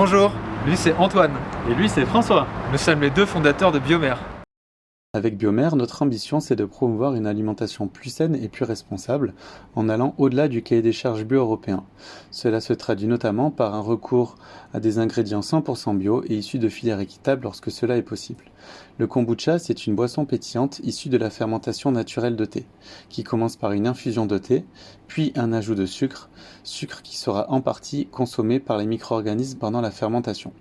Bonjour, lui c'est Antoine. Et lui, c'est François. Nous sommes les deux fondateurs de Biomère. Avec Biomère, notre ambition c'est de promouvoir une alimentation plus saine et plus responsable en allant au-delà du cahier des charges bio européen. Cela se traduit notamment par un recours à des ingrédients 100% bio et issus de filières équitables lorsque cela est possible. Le kombucha, c'est une boisson pétillante issue de la fermentation naturelle de thé, qui commence par une infusion de thé, puis un ajout de sucre, sucre qui sera en partie consommé par les micro-organismes pendant la fermentation.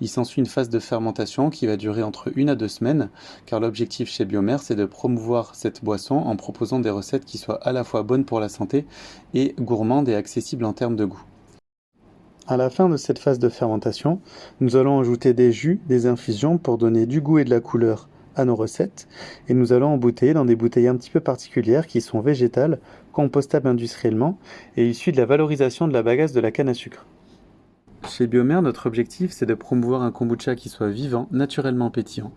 Il s'ensuit une phase de fermentation qui va durer entre une à deux semaines, car l'objectif chez Biomère, c'est de promouvoir cette boisson en proposant des recettes qui soient à la fois bonnes pour la santé et gourmandes et accessibles en termes de goût. À la fin de cette phase de fermentation, nous allons ajouter des jus, des infusions pour donner du goût et de la couleur à nos recettes, et nous allons embouteiller dans des bouteilles un petit peu particulières qui sont végétales, compostables industriellement et issues de la valorisation de la bagasse de la canne à sucre. Chez Biomère, notre objectif, c'est de promouvoir un kombucha qui soit vivant, naturellement pétillant,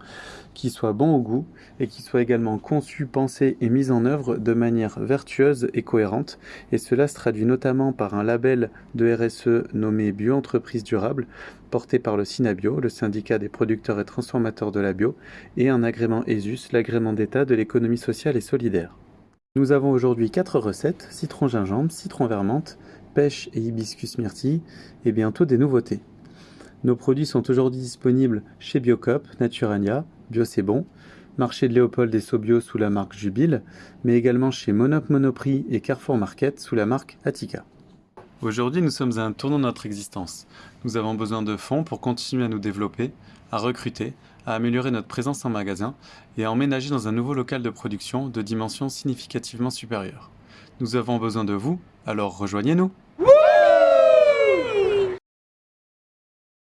qui soit bon au goût et qui soit également conçu, pensé et mis en œuvre de manière vertueuse et cohérente. Et cela se traduit notamment par un label de RSE nommé Bio-entreprise durable, porté par le Synabio, le syndicat des producteurs et transformateurs de la bio, et un agrément ESUS, l'agrément d'État de l'économie sociale et solidaire. Nous avons aujourd'hui quatre recettes, citron gingembre, citron vermente, pêche et hibiscus myrtille, et bientôt des nouveautés. Nos produits sont aujourd'hui disponibles chez Biocop, Naturania, Bio marché de Léopold et Sobio sous la marque Jubile, mais également chez Monop Monoprix et Carrefour Market sous la marque Attica. Aujourd'hui, nous sommes à un tournant de notre existence. Nous avons besoin de fonds pour continuer à nous développer, à recruter, à améliorer notre présence en magasin et à emménager dans un nouveau local de production de dimensions significativement supérieures. Nous avons besoin de vous, alors rejoignez-nous